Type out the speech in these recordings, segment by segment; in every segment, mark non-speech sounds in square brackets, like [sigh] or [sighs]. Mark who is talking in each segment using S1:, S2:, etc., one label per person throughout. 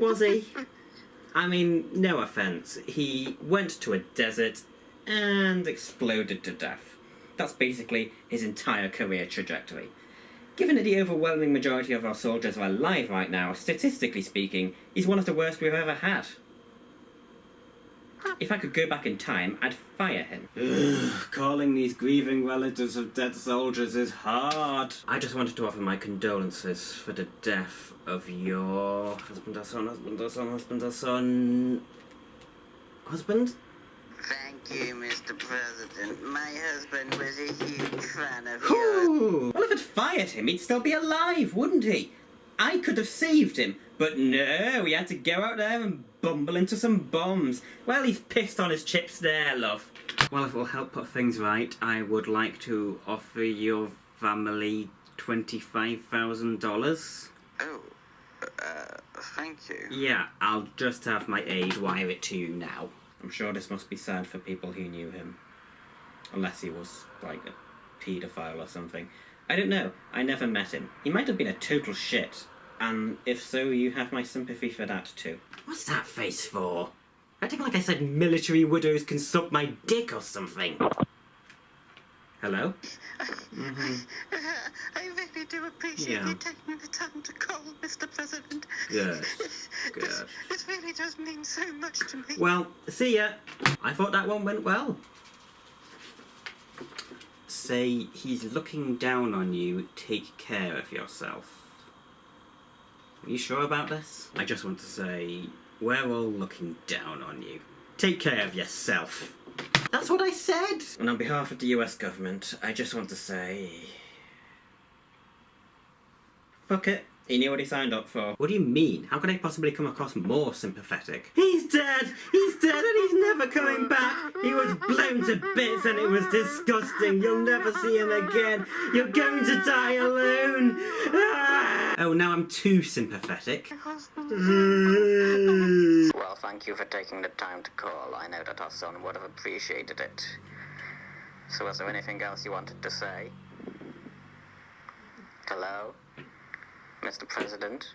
S1: was
S2: he? I mean, no offense. He went to a desert and exploded to death. That's basically his entire career trajectory. Given that the overwhelming majority of our soldiers are alive right now, statistically speaking, he's one of the worst we've ever had. If I could go back in time, I'd fire him. [sighs] Calling these grieving relatives of dead soldiers is hard. I just wanted to offer my condolences for the death of your husband or son, husband or son, husband or son. Husband?
S1: Thank you, Mr. President. My husband was a huge fan of yours.
S2: Well, if I'd fired him, he'd still be alive, wouldn't he? I could have saved him, but no, he had to go out there and bumble into some bombs. Well, he's pissed on his chips there, love. Well, if it'll help put things right, I would like to offer your family $25,000.
S1: Oh, uh, thank you.
S2: Yeah, I'll just have my aide wire it to you now. I'm sure this must be sad for people who knew him. Unless he was, like, a paedophile or something. I don't know. I never met him. He might have been a total shit. And if so, you have my sympathy for that too. What's that face for? Acting like I said military widows can suck my dick or something. Hello? Mm-hmm. [laughs]
S1: I really do appreciate
S2: Yeah.
S1: you taking the time to call, Mr. President.
S2: Good. [laughs]
S1: This,
S2: Good.
S1: this really does mean so much to me.
S2: Well, see ya. I thought that one went well. Say he's looking down on you, take care of yourself. Are you sure about this? I just want to say, we're all looking down on you. Take care of yourself. That's what I said! And on behalf of the US government, I just want to say. Fuck it. He knew what he signed up for. What do you mean? How could I possibly come across more sympathetic? He's dead! He's dead and he's never coming back! He was blown to bits and it was disgusting. You'll never see him again. You're going to die alone! Ah! Oh, now I'm too sympathetic. [laughs]
S1: Well, thank you for taking the time to call. I know that our son would have appreciated it. So, was there anything else you wanted to say? Hello? Mr. President?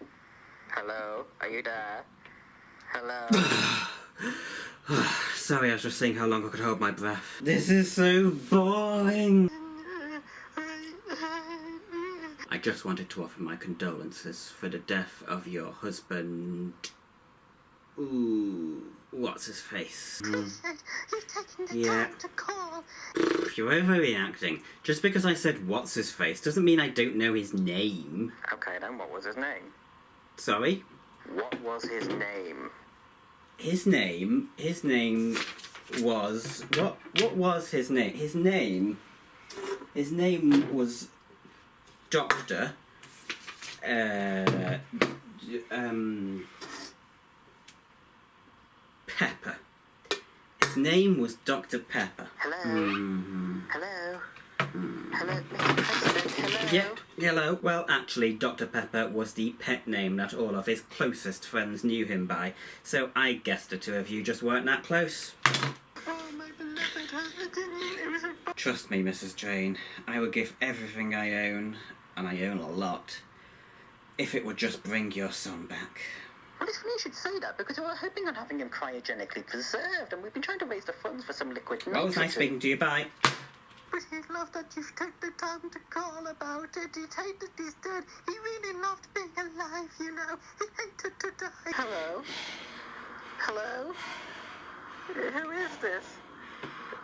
S1: Hello? Are you there? Hello? [sighs] [sighs]
S2: Sorry, I was just seeing how long I could hold my breath. This is so boring. I just wanted to offer my condolences for the death of your husband. Ooh, what's his face? [laughs]
S1: You've taken the
S2: Yeah.
S1: time to call.
S2: You're overreacting. Just because I said what's his face doesn't mean I don't know his name.
S1: Okay, then what was his name?
S2: Sorry?
S1: What was his name?
S2: His name, his name was what? What was his name? His name, his name was Doctor. Uh, um, Pepper. His name was Doctor Pepper.
S1: Hello?
S2: hmm
S1: Hello? Hello, Mr. President? Hello?
S2: Yep, hello. Well, actually, Dr. Pepper was the pet name that all of his closest friends knew him by, so I guess the two of you just weren't that close.
S1: Oh, my beloved husband. It was a
S2: Trust me, Mrs. Jane, I would give everything I own, and I own a lot, if it would just bring your son back.
S1: Well, it's funny you should say that because we were hoping on having him cryogenically preserved, and we've been trying to raise the funds for some liquid
S2: Well, it was nice speaking to you, bye.
S1: But he loved that you've taken the time to call about it. He hated that he's dead. He really loved being alive, you know. He hated to die. Hello? Hello? Who is this?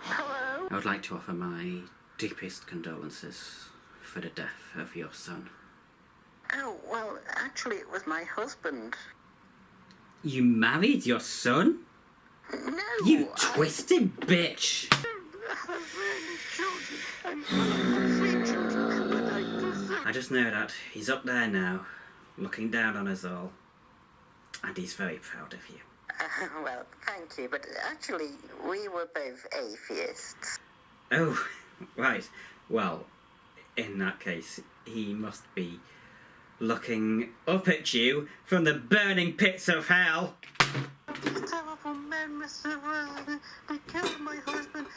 S1: Hello?
S2: I would like to offer my deepest condolences for the death of your son.
S1: Oh, well, actually, it was my husband.
S2: You married your son?
S1: No!
S2: You
S1: I-
S2: twisted bitch!
S1: I really children. I'm three children, but I deserve
S2: I just know that he's up there now, looking down on us all. And he's very proud of you.
S1: Uh, [laughs] well, thank you, but actually, we were both atheists.
S2: Oh, [laughs] right. Well, in that case, he must be looking up at you from the burning pits of hell.
S1: Terrible men, Mr. They killed my husband.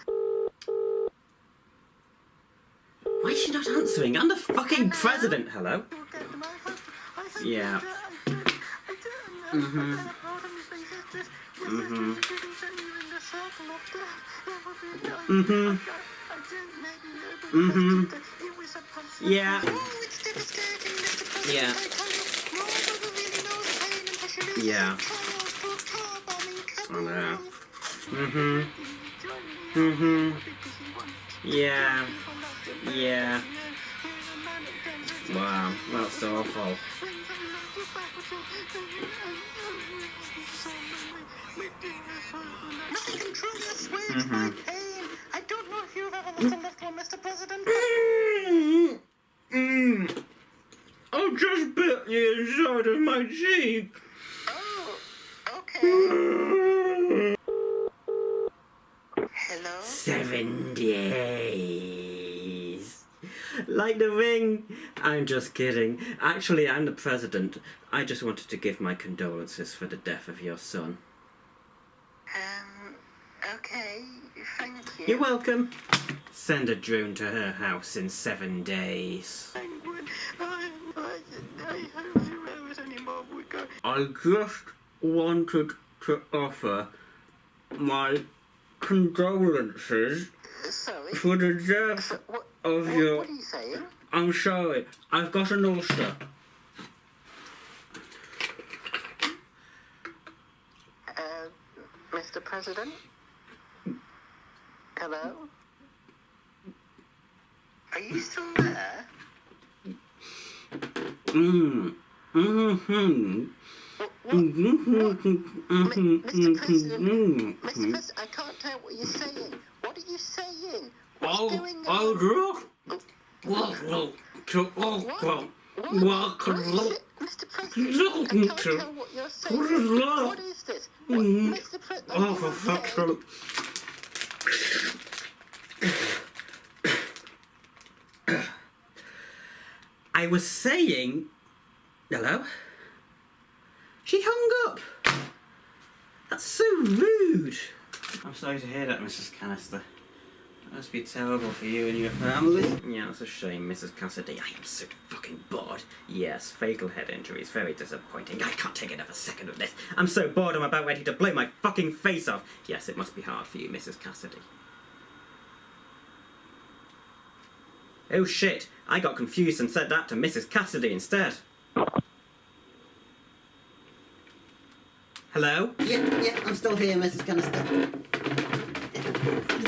S2: Why is she not answering? I'm the fucking president. Hello? Yeah.
S1: Mm-hmm.
S2: Mhm.
S1: Mm-hmm.
S2: Mhm.
S1: Mm-hmm.
S2: Yeah.
S1: Yeah.
S2: Yeah.
S1: Yeah.
S2: I know. Mhm. Mhm. Yeah. Yeah. Wow, that's awful.
S1: Nothing I don't know if you've ever listened to one, Mr. President.
S2: Mm. Mm. I just bit the inside of my cheek.
S1: Oh, okay. Hello?
S2: Seven days. Like the ring. I'm just kidding. Actually, I'm the president. I just wanted to give my condolences for the death of your son.
S1: Okay, thank you.
S2: You're welcome. Send a drone to her house in seven days.
S1: I would. I, I, I hope zero anymore would go.
S2: I just wanted to offer my condolences
S1: Sorry.
S2: for the death
S1: So, what,
S2: of
S1: what,
S2: your.
S1: what are you saying?
S2: I'm sorry, I've got an ulcer.
S1: Uh, Mr. President? Hello? Are you still there?
S2: Mmm. Mm-hmm.
S1: What, what,
S2: Mm-hmm.
S1: Mr. President,
S2: Mm-hmm.
S1: Mr. President, I can't tell what you're saying. What are you saying? What's
S2: Oh,
S1: going
S2: oh,
S1: on?
S2: look. Welcome to Oakland.
S1: What?
S2: Welcome
S1: What is
S2: to
S1: it? Mr. President, I can't tell what you're saying.
S2: What is?
S1: What this? What,
S2: Mm.
S1: Mr. President,
S2: Oh, for fuck's sake. I was saying. Hello? She hung up! That's so rude! I'm sorry to hear that, Mrs. Canister. That must be terrible for you and your family. Yeah, it's a shame, Mrs. Cassidy. I am so fucking bored. Yes, fatal head injury is very disappointing. I can't take another second of this. I'm so bored I'm about ready to blow my fucking face off. Yes, it must be hard for you, Mrs. Cassidy. Oh shit, I got confused and said that to Mrs. Cassidy instead. Hello?
S3: Yeah, yeah, I'm still here, Mrs. Canister.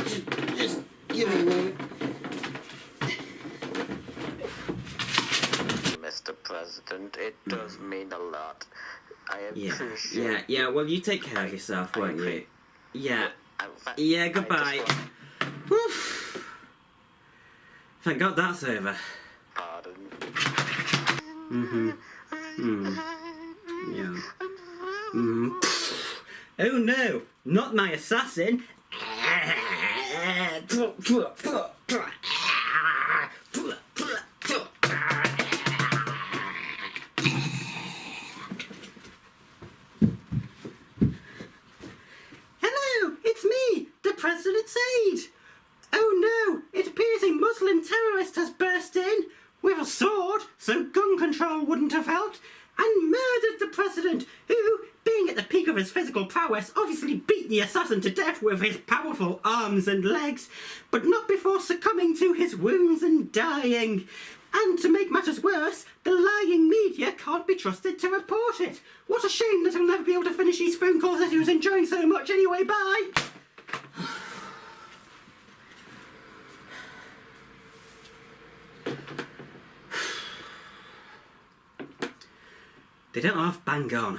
S3: Just, just give me a moment.
S1: Mr. President, it does mean a lot. I
S2: Yeah,
S1: appreciate
S2: yeah, yeah, yeah, well, you take care of yourself, won't you? Yeah, yeah, goodbye.
S1: just want-
S2: Whew. Thank God that's over. Mm-hmm. Mm. Yeah. Mm. Oh no, not my assassin! [laughs] a sword, so gun control wouldn't have helped, and murdered the President, who, being at the peak of his physical prowess, obviously beat the assassin to death with his powerful arms and legs, but not before succumbing to his wounds and dying. And to make matters worse, the lying media can't be trusted to report it. What a shame that he'll never be able to finish these phone calls that he was enjoying so much anyway. Bye! They don't have bang on.